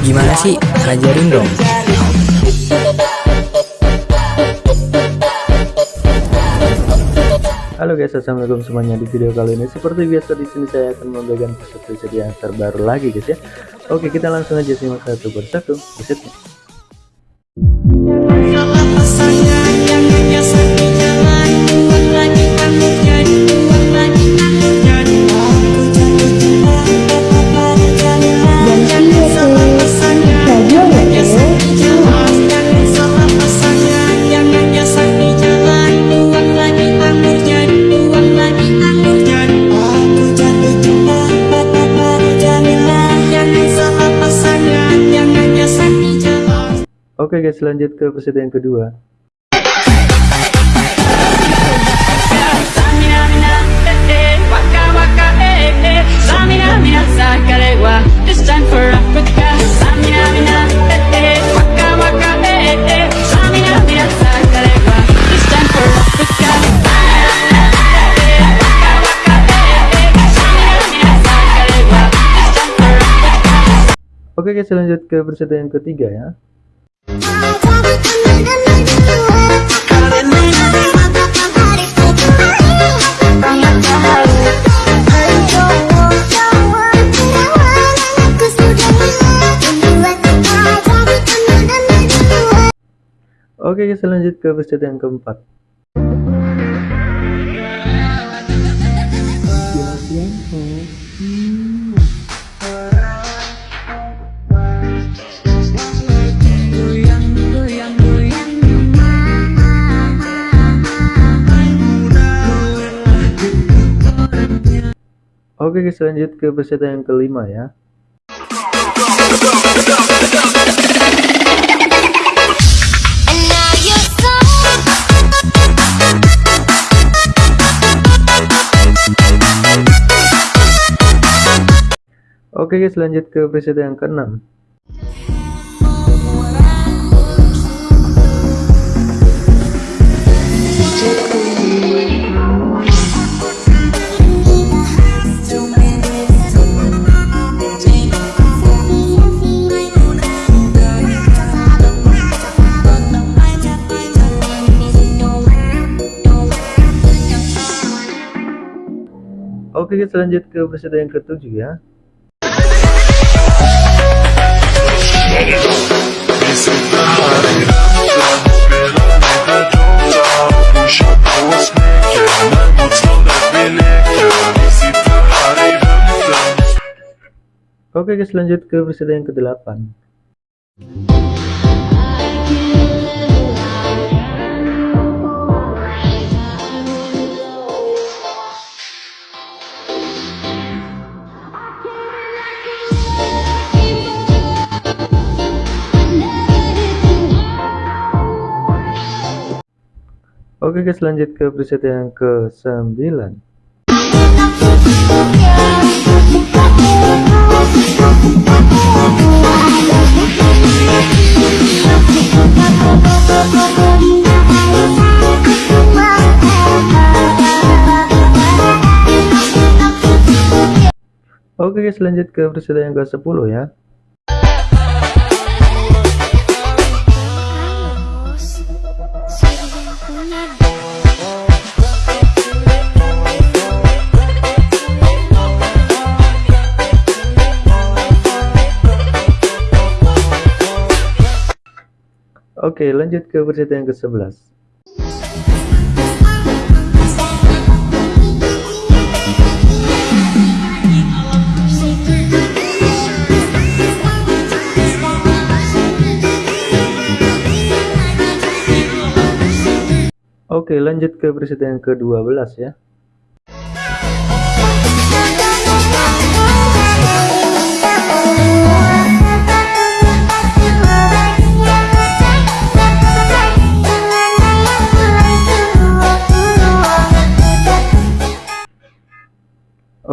Gimana sih? Ajarin dong. Halo guys, assalamualaikum semuanya. Di video kali ini seperti biasa di sini saya akan membagikan preset-preset yang terbaru lagi guys ya. Oke, kita langsung aja simak satu persatu presetnya. Oke guys, lanjut ke preset yang kedua. Oke guys, lanjut ke preset yang ketiga ya. Oke guys lanjut ke episode yang keempat Oke guys lanjut ke peserta yang kelima ya. Oke guys lanjut ke peserta yang keenam Oke kita lanjut ke peserta yang ketujuh ya. Oke guys lanjut ke peserta yang ke-8 Oke guys lanjut ke preset yang ke 9 Oke guys lanjut ke preset yang ke 10 ya Oke lanjut ke versi yang ke-11 Oke lanjut ke versi yang ke-12 ya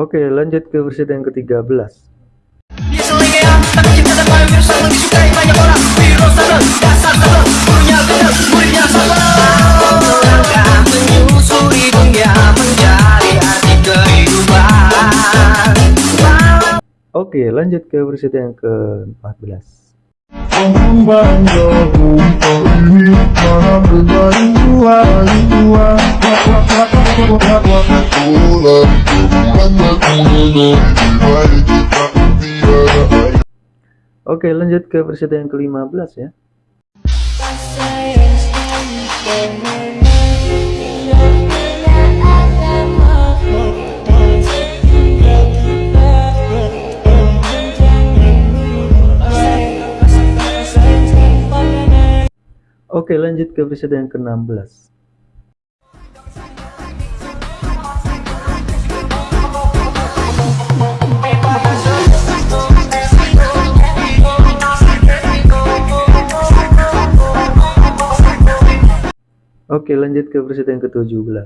Oke lanjut ke versi yang ke-13 Oke lanjut ke presiden yang ke-14. Oke, lanjut ke presiden yang ke-15 ya. Oke, lanjut ke presiden yang ke-16. Oke, lanjut ke presiden yang ke-17.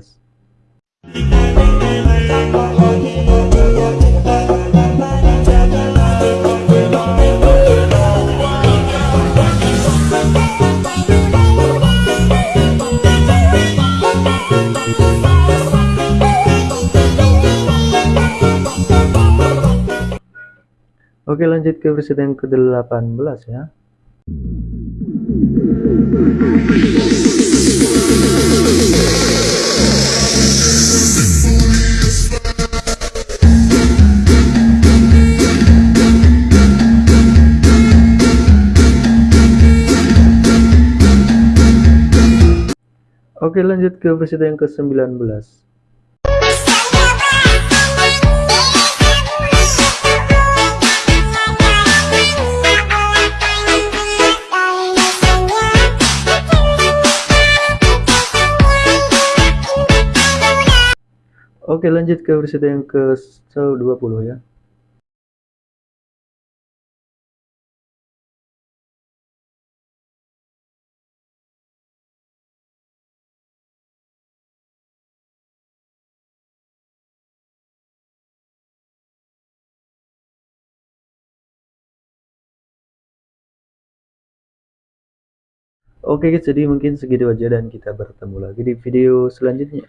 Oke, lanjut ke presiden yang ke-18 ya. Oke, lanjut ke presiden yang ke-19. Oke, lanjut ke presiden yang ke-20 ya. Oke guys, jadi mungkin segitu aja dan kita bertemu lagi di video selanjutnya.